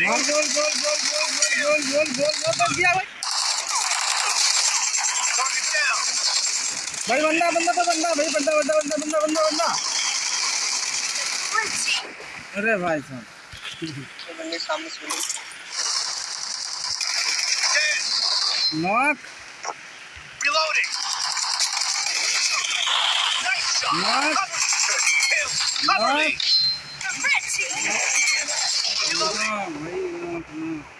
Gol, gol, gol, gol, gol, gol, gol, gol, gol, बच गया भाई भाई बंदा बंदा तो बंदा भाई बंदा बंदा बंदा बंदा बंदा बंदा अरे भाई साहब Mark. Reloading. Nice shot. Knock. Cover, Cover me. Perfect. Reloading. Oh,